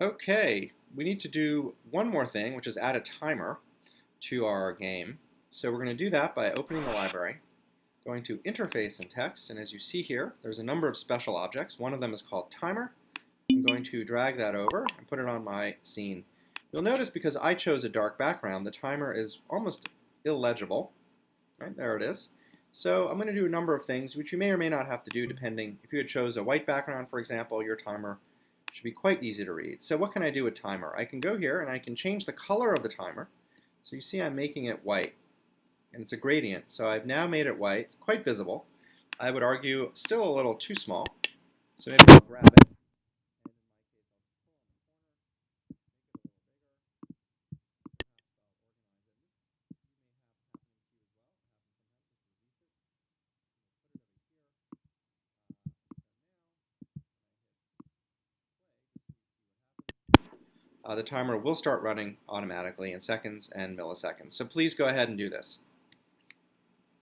Okay, we need to do one more thing, which is add a timer to our game. So we're going to do that by opening the library, going to Interface and Text, and as you see here, there's a number of special objects. One of them is called Timer. I'm going to drag that over and put it on my scene. You'll notice because I chose a dark background, the timer is almost illegible. Right, there it is. So I'm going to do a number of things, which you may or may not have to do depending. If you had chose a white background, for example, your timer should be quite easy to read. So what can I do with timer? I can go here and I can change the color of the timer. So you see I'm making it white. And it's a gradient. So I've now made it white, quite visible. I would argue still a little too small. So maybe I'll grab it. Uh, the timer will start running automatically in seconds and milliseconds. So please go ahead and do this.